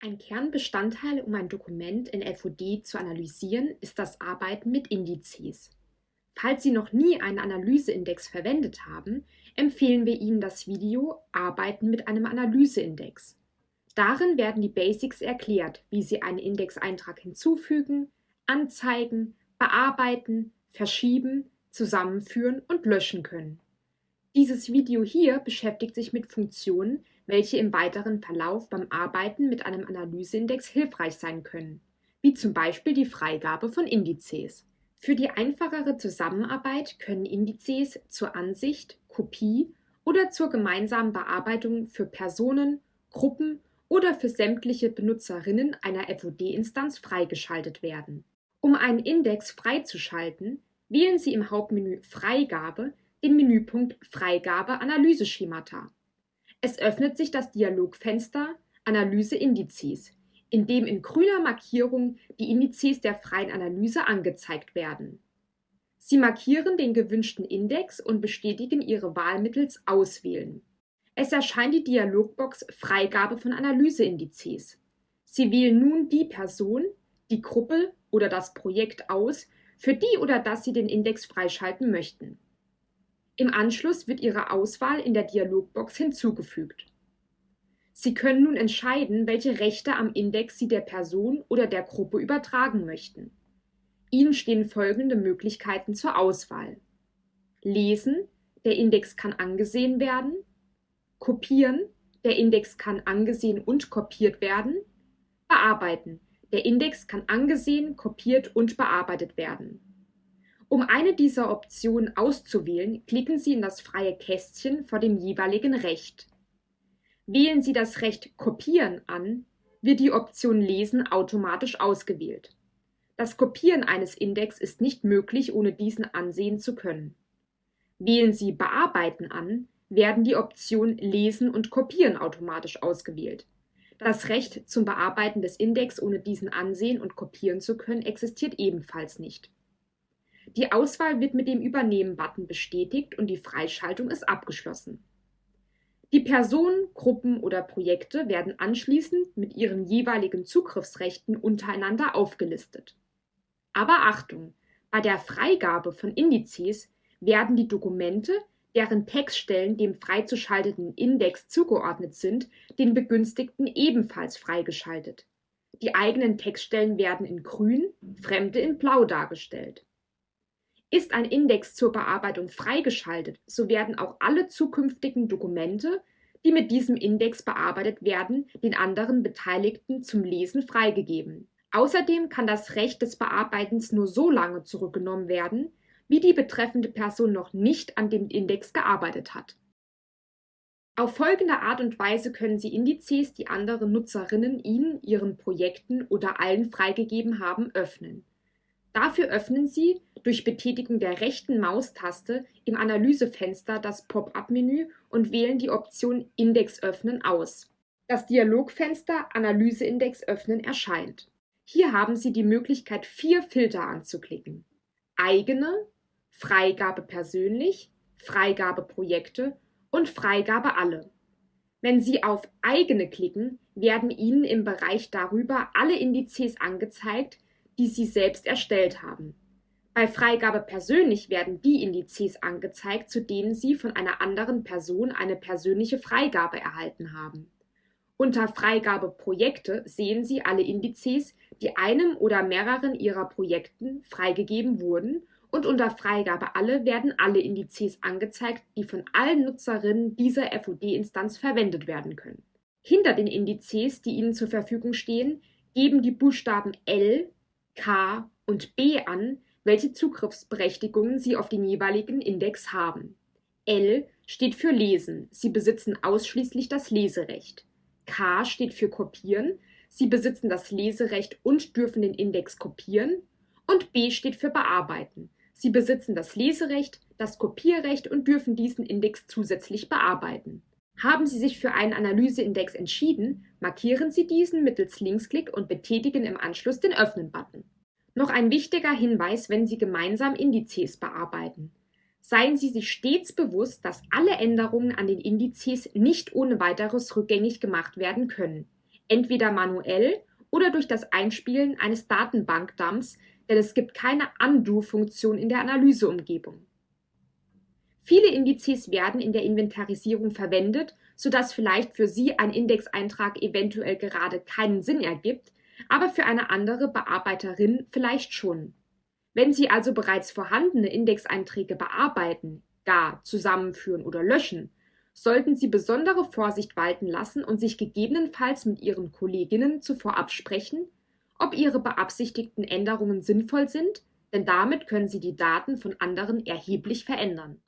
Ein Kernbestandteil, um ein Dokument in FOD zu analysieren, ist das Arbeiten mit Indizes. Falls Sie noch nie einen Analyseindex verwendet haben, empfehlen wir Ihnen das Video Arbeiten mit einem Analyseindex. Darin werden die Basics erklärt, wie Sie einen Indexeintrag hinzufügen, anzeigen, bearbeiten, verschieben, zusammenführen und löschen können. Dieses Video hier beschäftigt sich mit Funktionen, welche im weiteren Verlauf beim Arbeiten mit einem Analyseindex hilfreich sein können, wie zum Beispiel die Freigabe von Indizes. Für die einfachere Zusammenarbeit können Indizes zur Ansicht, Kopie oder zur gemeinsamen Bearbeitung für Personen, Gruppen oder für sämtliche Benutzerinnen einer FOD-Instanz freigeschaltet werden. Um einen Index freizuschalten, wählen Sie im Hauptmenü Freigabe den Menüpunkt Freigabe Analyseschemata. Es öffnet sich das Dialogfenster Analyse Indizes, in dem in grüner Markierung die Indizes der freien Analyse angezeigt werden. Sie markieren den gewünschten Index und bestätigen Ihre Wahl mittels Auswählen. Es erscheint die Dialogbox Freigabe von Analyseindizes. Sie wählen nun die Person, die Gruppe oder das Projekt aus, für die oder das Sie den Index freischalten möchten. Im Anschluss wird Ihre Auswahl in der Dialogbox hinzugefügt. Sie können nun entscheiden, welche Rechte am Index Sie der Person oder der Gruppe übertragen möchten. Ihnen stehen folgende Möglichkeiten zur Auswahl. Lesen, der Index kann angesehen werden. Kopieren, der Index kann angesehen und kopiert werden. Bearbeiten, der Index kann angesehen, kopiert und bearbeitet werden. Um eine dieser Optionen auszuwählen, klicken Sie in das freie Kästchen vor dem jeweiligen Recht. Wählen Sie das Recht Kopieren an, wird die Option Lesen automatisch ausgewählt. Das Kopieren eines Index ist nicht möglich, ohne diesen ansehen zu können. Wählen Sie Bearbeiten an, werden die Optionen Lesen und Kopieren automatisch ausgewählt. Das Recht zum Bearbeiten des Index, ohne diesen ansehen und kopieren zu können, existiert ebenfalls nicht. Die Auswahl wird mit dem Übernehmen-Button bestätigt und die Freischaltung ist abgeschlossen. Die Personen, Gruppen oder Projekte werden anschließend mit ihren jeweiligen Zugriffsrechten untereinander aufgelistet. Aber Achtung! Bei der Freigabe von Indizes werden die Dokumente, deren Textstellen dem freizuschalteten Index zugeordnet sind, den Begünstigten ebenfalls freigeschaltet. Die eigenen Textstellen werden in grün, fremde in blau dargestellt. Ist ein Index zur Bearbeitung freigeschaltet, so werden auch alle zukünftigen Dokumente, die mit diesem Index bearbeitet werden, den anderen Beteiligten zum Lesen freigegeben. Außerdem kann das Recht des Bearbeitens nur so lange zurückgenommen werden, wie die betreffende Person noch nicht an dem Index gearbeitet hat. Auf folgende Art und Weise können Sie Indizes, die andere Nutzerinnen Ihnen, Ihren Projekten oder allen freigegeben haben, öffnen. Dafür öffnen Sie durch Betätigung der rechten Maustaste im Analysefenster das Pop-up-Menü und wählen die Option Index öffnen aus. Das Dialogfenster Analyseindex öffnen erscheint. Hier haben Sie die Möglichkeit, vier Filter anzuklicken. Eigene, Freigabe persönlich, Freigabe Projekte und Freigabe alle. Wenn Sie auf Eigene klicken, werden Ihnen im Bereich darüber alle Indizes angezeigt, die Sie selbst erstellt haben. Bei Freigabe persönlich werden die Indizes angezeigt, zu denen Sie von einer anderen Person eine persönliche Freigabe erhalten haben. Unter Freigabe Projekte sehen Sie alle Indizes, die einem oder mehreren Ihrer Projekten freigegeben wurden und unter Freigabe alle werden alle Indizes angezeigt, die von allen Nutzerinnen dieser FOD-Instanz verwendet werden können. Hinter den Indizes, die Ihnen zur Verfügung stehen, geben die Buchstaben L, K und B an, welche Zugriffsberechtigungen Sie auf den jeweiligen Index haben. L steht für Lesen, Sie besitzen ausschließlich das Leserecht. K steht für Kopieren, Sie besitzen das Leserecht und dürfen den Index kopieren. Und B steht für Bearbeiten. Sie besitzen das Leserecht, das Kopierrecht und dürfen diesen Index zusätzlich bearbeiten. Haben Sie sich für einen Analyseindex entschieden, markieren Sie diesen mittels Linksklick und betätigen im Anschluss den Öffnen-Button. Noch ein wichtiger Hinweis, wenn Sie gemeinsam Indizes bearbeiten. Seien Sie sich stets bewusst, dass alle Änderungen an den Indizes nicht ohne weiteres rückgängig gemacht werden können. entweder manuell oder durch das Einspielen eines Datenbankdumps, denn es gibt keine Undo-Funktion in der Analyseumgebung. Viele Indizes werden in der Inventarisierung verwendet, sodass vielleicht für Sie ein Indexeintrag eventuell gerade keinen Sinn ergibt, aber für eine andere Bearbeiterin vielleicht schon. Wenn Sie also bereits vorhandene Indexeinträge bearbeiten, gar zusammenführen oder löschen, sollten Sie besondere Vorsicht walten lassen und sich gegebenenfalls mit Ihren Kolleginnen zuvor absprechen, ob Ihre beabsichtigten Änderungen sinnvoll sind, denn damit können Sie die Daten von anderen erheblich verändern.